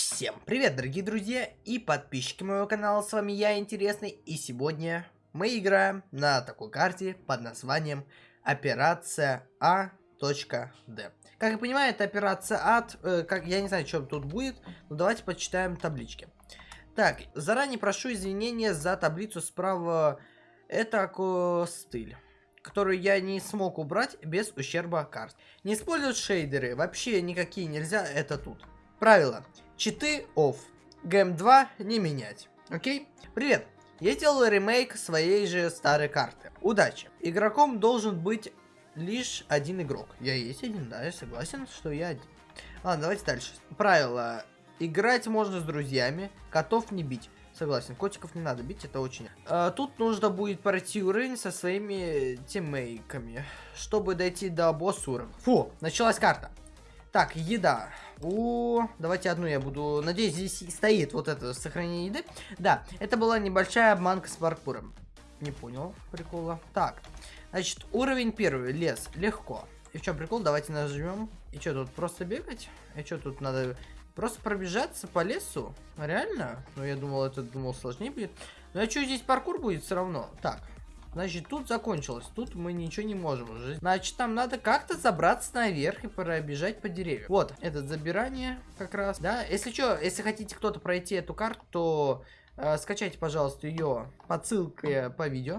Всем привет, дорогие друзья и подписчики моего канала, с вами я, Интересный, и сегодня мы играем на такой карте под названием Операция А.Д. Как я понимаю, это операция ад, э, как, я не знаю, что тут будет, но давайте почитаем таблички. Так, заранее прошу извинения за таблицу справа, это стыль которую я не смог убрать без ущерба карт. Не использовать шейдеры, вообще никакие нельзя, это тут. Правило. Читы off. Гэм 2 не менять. Окей? Привет. Я делаю ремейк своей же старой карты. Удачи. Игроком должен быть лишь один игрок. Я есть один, да, я согласен, что я один. Ладно, давайте дальше. Правило. Играть можно с друзьями, котов не бить. Согласен, котиков не надо бить, это очень... А, тут нужно будет пройти уровень со своими тиммейками, чтобы дойти до босс уровня. Фу, началась карта. Так, еда. О, давайте одну я буду... Надеюсь, здесь стоит вот это сохранение еды. Да, это была небольшая обманка с паркуром. Не понял прикола. Так, значит, уровень первый, лес, легко. И в чем прикол? Давайте нажмем. И что, тут просто бегать? И что, тут надо просто пробежаться по лесу? Реально? Ну, я думал, это думал сложнее будет. Ну, а что, здесь паркур будет все равно? Так, Значит, тут закончилось. Тут мы ничего не можем уже. Значит, там надо как-то забраться наверх и пробежать по деревьям. Вот, это забирание как раз. Да, если что, если хотите кто-то пройти эту карту, то э, скачайте, пожалуйста, ее по ссылке по видео.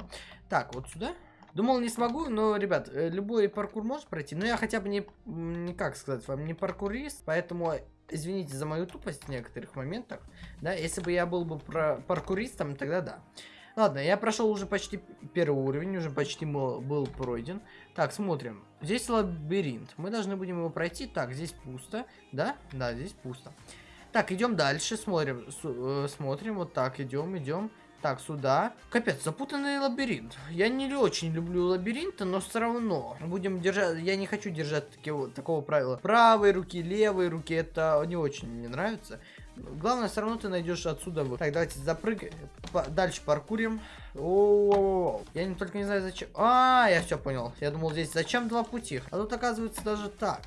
Так, вот сюда. Думал, не смогу, но, ребят, э, любой паркур может пройти. Но я хотя бы не, не как сказать вам, не паркурист, поэтому извините за мою тупость в некоторых моментах. Да, если бы я был бы про паркуристом, тогда да. Ладно, я прошел уже почти первый уровень, уже почти был пройден. Так, смотрим. Здесь лабиринт. Мы должны будем его пройти. Так, здесь пусто. Да? Да, здесь пусто. Так, идем дальше, смотрим. Э, смотрим, вот так, идем, идем. Так, сюда. Капец, запутанный лабиринт. Я не очень люблю лабиринты, но все равно. Будем держать... Я не хочу держать такого, такого правила. Правой руки, левой руки. Это не очень мне нравится. Главное, все равно ты найдешь отсюда. Так, давайте запрыгаем. Дальше паркурим. О. Я не только не знаю зачем. А, я все понял. Я думал здесь зачем два пути. А тут оказывается даже так.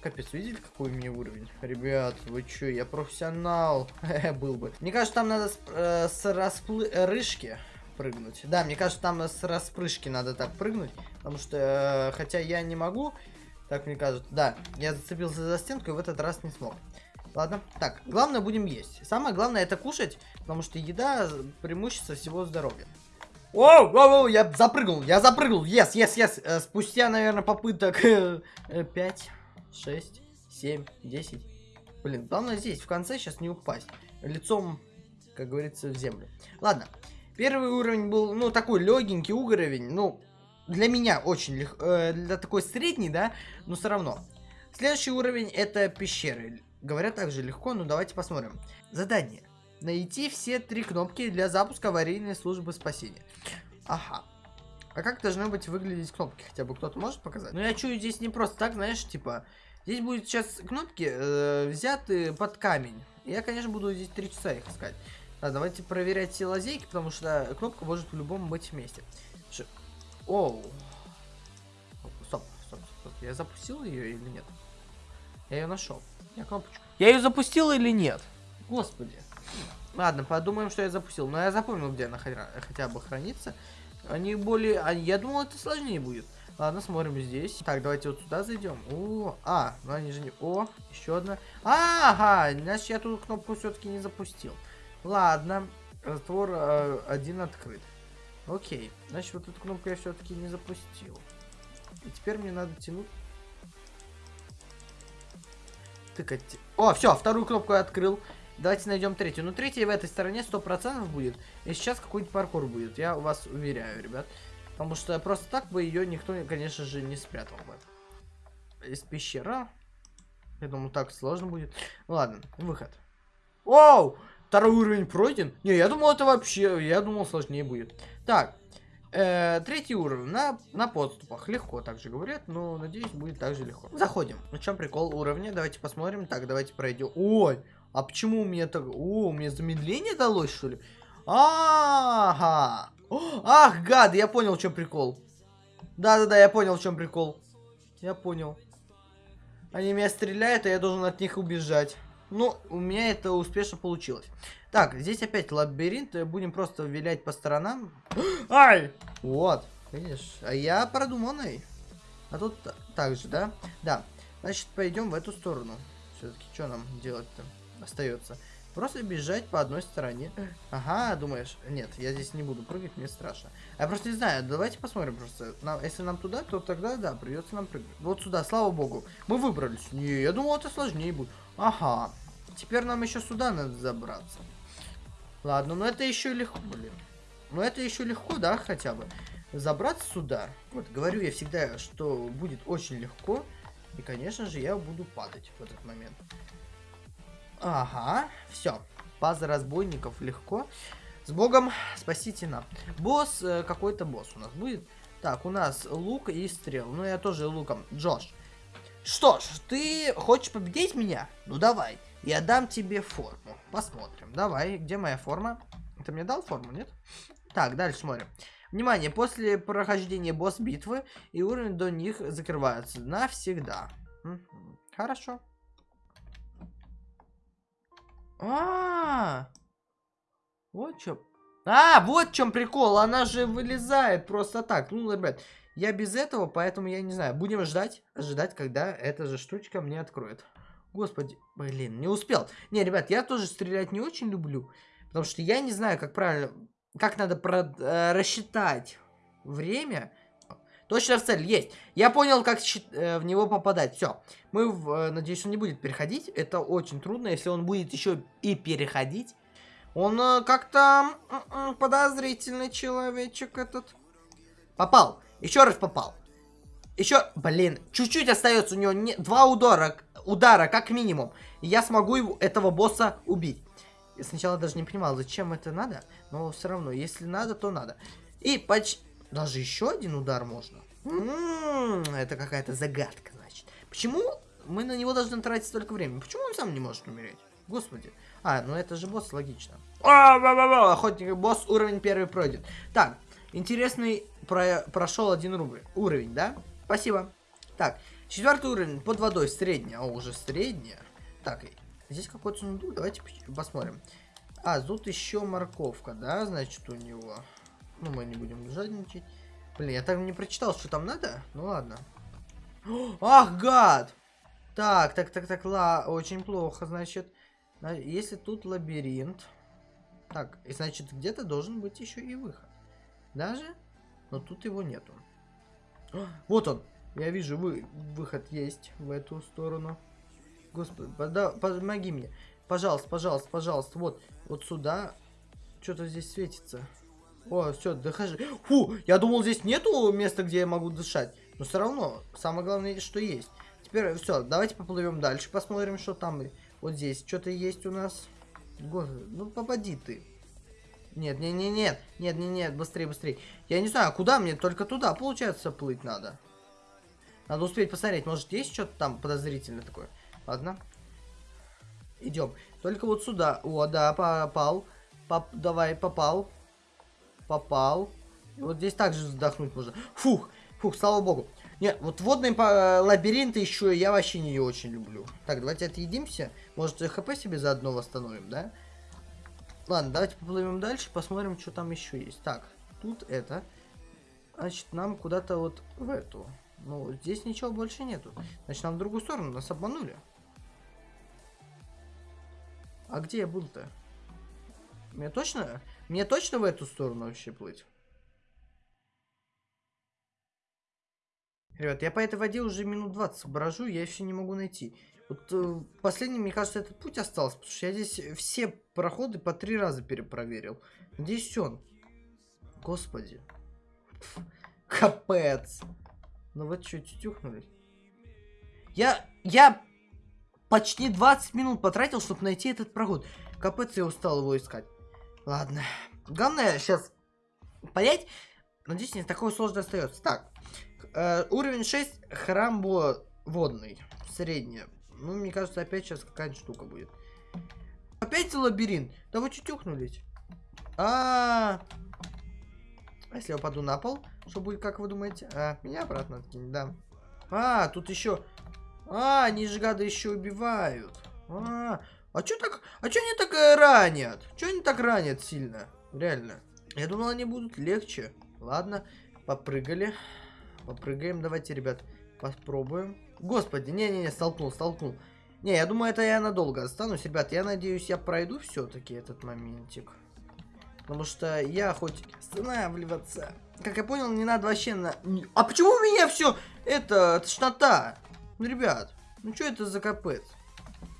Капец, видели, какой у меня уровень? Ребят, вы чё, я профессионал. Был бы. Мне кажется, там надо с, э, с расплышки прыгнуть. Да, мне кажется, там с распрыжки надо так прыгнуть. Потому что, э, хотя я не могу, так мне кажется. Да, я зацепился за стенку и в этот раз не смог. Ладно. Так, главное будем есть. Самое главное это кушать, потому что еда преимущество всего здоровья. О, о, о, я запрыгнул, я запрыгнул, yes, yes. Э, спустя, наверное, попыток 5, 6, 7, 10. Блин, главное здесь, в конце, сейчас не упасть. Лицом, как говорится, в землю. Ладно, первый уровень был, ну, такой легенький уровень, ну, для меня очень легко, э, для такой средний, да, но все равно. Следующий уровень это пещеры. Говорят также легко, но давайте посмотрим. Задание. Найти все три кнопки для запуска аварийной службы спасения. Ага. А как должны быть выглядеть кнопки? Хотя бы кто-то может показать? Ну я чую здесь не просто так, знаешь, типа... Здесь будет сейчас кнопки э, взяты под камень. Я, конечно, буду здесь три часа их искать. Да, давайте проверять все лазейки, потому что кнопка может в любом быть месте. Ш... Оу. Стоп, стоп, стоп. Я запустил ее или нет? Я ее нашел. Я кнопочку. Я ее запустил или нет? Господи. Ладно, подумаем, что я запустил. Но я запомнил, где она хотя бы хранится. Они более... А, я думал, это сложнее будет. Ладно, смотрим здесь. Так, давайте вот сюда зайдем. О, а, ну они же не... О, еще одна. Ага, значит, я тут кнопку все-таки не запустил. Ладно, раствор э, один открыт. Окей, значит, вот эту кнопку я все-таки не запустил. И теперь мне надо тянуть тыкать. О, все, вторую кнопку я открыл. Давайте найдем третью. Ну, третья в этой стороне 100% будет. И сейчас какой-нибудь паркур будет. Я вас уверяю, ребят. Потому что просто так бы ее никто, конечно же, не спрятал бы. Из пещера. Я думаю, так сложно будет. Ладно, выход. Оу! Второй уровень пройден? Не, я думал, это вообще... Я думал, сложнее будет. Так, Э, третий уровень на, на подступах. Легко также говорят, но надеюсь будет также легко. Заходим. На чем прикол уровня? Давайте посмотрим. Так, давайте пройдем. Ой, а почему у меня так... О, у меня замедление далось, что ли? Ага. Ах, гад, я понял, в чем прикол. Да-да-да, я понял, в чем прикол. Я понял. Они меня стреляют, а я должен от них убежать. Ну, у меня это успешно получилось. Так, здесь опять лабиринт. Будем просто вилять по сторонам. Ай! Вот, видишь. А я продуманный. А тут так же, да? Да. Значит, пойдем в эту сторону. Все-таки, что нам делать-то остается? Просто бежать по одной стороне. Ага, думаешь? Нет, я здесь не буду прыгать, мне страшно. Я просто не знаю, давайте посмотрим просто. Нам, если нам туда, то тогда, да, придется нам прыгать. Вот сюда, слава богу. Мы выбрались. Не, я думал, это сложнее будет. Ага. Теперь нам еще сюда надо забраться. Ладно, но это еще легко, блин. Но это еще легко, да, хотя бы. Забраться сюда. Вот, говорю я всегда, что будет очень легко. И, конечно же, я буду падать в этот момент. Ага, все. База разбойников легко. С богом, спасите нам. Босс, э, какой-то босс у нас будет. Так, у нас лук и стрел. Ну, я тоже луком. Джош. Что ж, ты хочешь победить меня? Ну, давай. Я дам тебе форму. Посмотрим. Давай, где моя форма? Ты мне дал форму, нет? Так, дальше смотрим. Внимание, после прохождения босс-битвы и уровень до них закрывается навсегда. Хорошо. А, -а, а Вот что. А, вот в чем прикол. Она же вылезает просто так. Ну, ребят, я без этого, поэтому я не знаю. Будем ждать, ожидать, когда эта же штучка мне откроет. Господи, блин, не успел. Не, ребят, я тоже стрелять не очень люблю. Потому что я не знаю, как правильно, как надо про, э, рассчитать время. Точно в цель, есть. Я понял, как э, в него попадать. Все. Мы, в, э, надеюсь, он не будет переходить. Это очень трудно, если он будет еще и переходить. Он э, как-то э, подозрительный человечек этот. Попал. Еще раз попал. Еще, блин, чуть-чуть остается у него не, два удара, удара, как минимум. И я смогу его, этого босса убить. Я сначала даже не понимал, зачем это надо. Но все равно, если надо, то надо. И почти... Даже еще один удар можно. М -м -м, это какая-то загадка, значит. Почему мы на него должны тратить столько времени? Почему он сам не может умереть? Господи. А, ну это же босс, логично. А, охотник, босс уровень первый пройдет. Так, интересный про прошел один рубль. Уровень, да? Спасибо. Так, четвертый уровень под водой, средняя. А, уже средняя. Так, здесь какой-то сундук, давайте посмотрим. А, тут еще морковка, да, значит, у него. Ну, мы не будем жадничать. Блин, я так не прочитал, что там надо. Ну ладно. Ах, гад! Так, так, так, так, ла, очень плохо, значит. Если тут лабиринт. Так, и значит, где-то должен быть еще и выход. Даже? Но тут его нету. Вот он. Я вижу, вы, выход есть в эту сторону. Господи, пода, помоги мне. Пожалуйста, пожалуйста, пожалуйста. Вот, вот сюда. Что-то здесь светится. О, все, дыхай. Фу, я думал, здесь нету места, где я могу дышать. Но все равно, самое главное, что есть. Теперь все, давайте поплывем дальше, посмотрим, что там. Вот здесь что-то есть у нас. Господи, ну попади ты. Нет, нет, нет, нет, нет, нет, нет, быстрее, быстрее. Я не знаю, куда мне, только туда, получается, плыть надо. Надо успеть посмотреть, может есть что-то там подозрительное такое. Ладно. Идем. Только вот сюда. О, да, попал. Поп давай, попал. Попал. Вот здесь также вздохнуть можно. Фух, фух, слава богу. Нет, вот водные лабиринты еще я вообще не очень люблю. Так, давайте отъедимся. Может, хп себе заодно восстановим, да? Ладно, давайте поплывем дальше, посмотрим, что там еще есть. Так, тут это. Значит, нам куда-то вот в эту. Ну, здесь ничего больше нету. Значит, нам в другую сторону, нас обманули. А где я был-то? Мне точно... Мне точно в эту сторону вообще плыть? Ребят, я по этой воде уже минут 20 брожу, я еще не могу найти. Вот э, последний, мне кажется, этот путь остался, потому что я здесь все проходы по три раза перепроверил. Здесь он. Господи. Капец. Ну вот что, тютюхнулись? Я, я почти 20 минут потратил, чтобы найти этот проход. Капец, я устал его искать. Ладно. Главное сейчас понять. Надеюсь, не такое сложно остается. Так. Э, уровень 6. Храм водный. Средняя. Ну, мне кажется, опять сейчас какая-то штука будет. Опять лабиринт? Да вы чутюхнулись. А, -а, а А если я упаду на пол? Что будет, как вы думаете? А, меня обратно откинет, да. А, тут еще... А, они же гады еще убивают. А, А чё так... А чё они так э, ранят? Чё они так ранят сильно? Реально. Я думал, они будут легче. Ладно, попрыгали. Попрыгаем. Давайте, ребят, попробуем. Господи, не-не-не, столкнул, столкнул. Не, я думаю, это я надолго останусь. Ребят, я надеюсь, я пройду все-таки этот моментик. Потому что я хоть останавливаться. Как я понял, не надо вообще на... А почему у меня все это тошнота? Ну, ребят, ну что это за капец?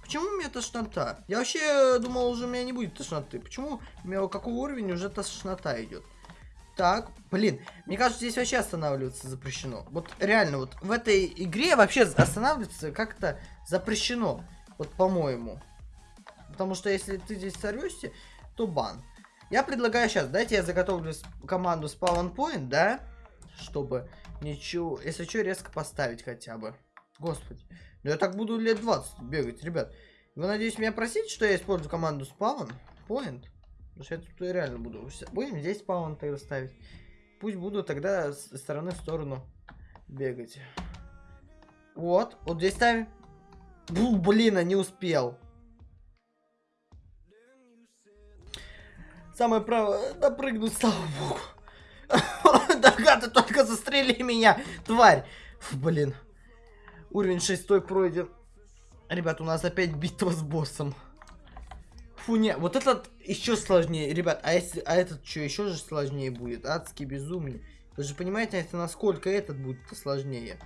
Почему у меня тошнота? Я вообще думал, уже у меня не будет тошноты. Почему у меня какой уровень уже тошнота идет? Так, блин, мне кажется, здесь вообще останавливаться запрещено. Вот реально, вот в этой игре вообще останавливаться как-то запрещено. Вот по-моему. Потому что если ты здесь сорвешься, то бан. Я предлагаю сейчас, дайте я заготовлю команду Spawn Point, да? Чтобы ничего, если что, резко поставить хотя бы. Господи. Ну я так буду лет 20 бегать, ребят. Вы, надеюсь, меня просите, что я использую команду Spawn Point? Потому что я тут реально буду. Будем здесь Spawn тогда ставить. Пусть буду тогда с стороны в сторону бегать. Вот, вот здесь ставим. Бу, блин, а не успел. Самое право, допрыгнуть, слава богу. Да гады, только застрели меня, тварь. Блин. Уровень 6 пройден. Ребят, у нас опять битва с боссом. Фу, не, вот этот еще сложнее, ребят. А, если, а этот что, еще же сложнее будет? Адский безумный. Вы же понимаете, это насколько этот будет сложнее.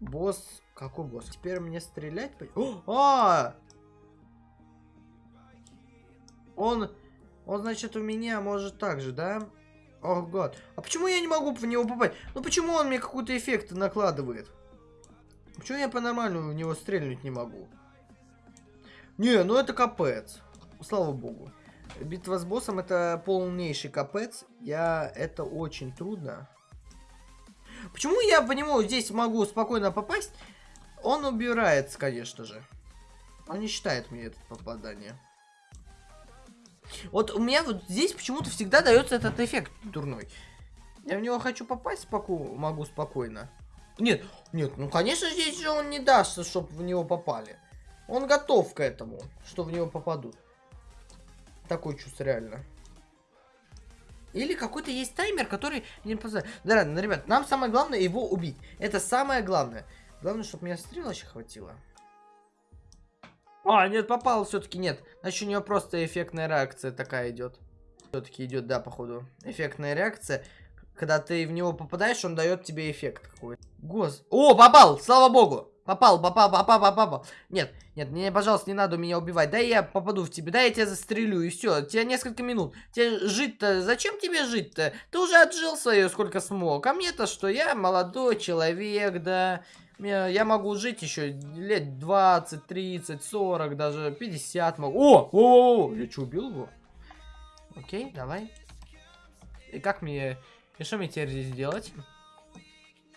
Босс, какой босс? Теперь мне стрелять? О, а! Он, он, значит, у меня может так же, да? О, гад. А почему я не могу в него попасть? Ну почему он мне какой-то эффект накладывает? Почему я по-нормальному в него стрельнуть не могу? Не, ну это капец. Слава богу. Битва с боссом это полнейший капец. Я... Это очень трудно. Почему я по нему здесь могу спокойно попасть? Он убирается, конечно же. Он не считает мне это попадание. Вот у меня вот здесь почему-то всегда дается этот эффект дурной. Я в него хочу попасть могу спокойно. Нет, нет, ну конечно здесь же он не даст, чтобы в него попали. Он готов к этому, что в него попадут. Такой чувство реально. Или какой-то есть таймер, который не позволяет. Да ладно, ну, ребят, нам самое главное его убить. Это самое главное. Главное, чтобы меня стрел еще хватило. А, нет, попал все-таки нет. Значит, у него просто эффектная реакция такая идет. Все-таки идет, да, походу. Эффектная реакция. Когда ты в него попадаешь, он дает тебе эффект какой-то. Гос... О, попал! Слава богу! Попал, попал, попал, попал, попал. Нет, нет, мне, пожалуйста, не надо меня убивать. Да я попаду в тебя, да я тебя застрелю, и все. Тебе несколько минут. Тебе жить-то, зачем тебе жить-то? Ты уже отжил свое, сколько смог. А мне-то что, я молодой человек, да. Я могу жить еще лет 20, 30, 40, даже 50 могу. О, о, о, о я что, убил его? Окей, давай. И как мне... И что мне теперь здесь делать?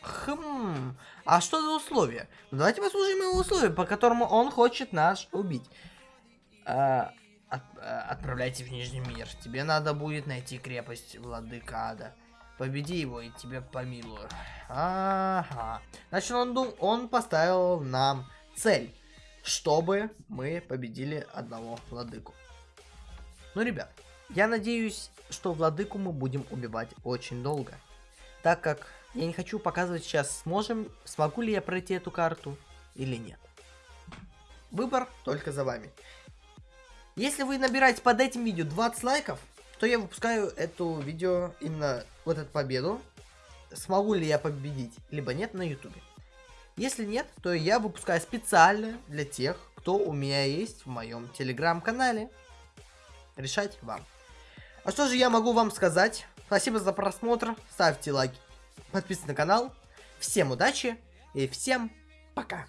Хм, а что за условия? Ну, давайте послушаем его условия, по которому он хочет нас убить. А, от, а, отправляйте в Нижний мир. Тебе надо будет найти крепость Владыкада. Победи его, и тебе помилую. Ага. Значит, он, дум... он поставил нам цель, чтобы мы победили одного владыку. Ну, ребят, я надеюсь, что владыку мы будем убивать очень долго. Так как я не хочу показывать сейчас, сможем, смогу ли я пройти эту карту или нет. Выбор только за вами. Если вы набираете под этим видео 20 лайков, то я выпускаю эту видео, именно вот эту победу. Смогу ли я победить, либо нет на ютубе. Если нет, то я выпускаю специально для тех, кто у меня есть в моем телеграм-канале. Решать вам. А что же я могу вам сказать? Спасибо за просмотр, ставьте лайки подписывайтесь на канал. Всем удачи и всем пока.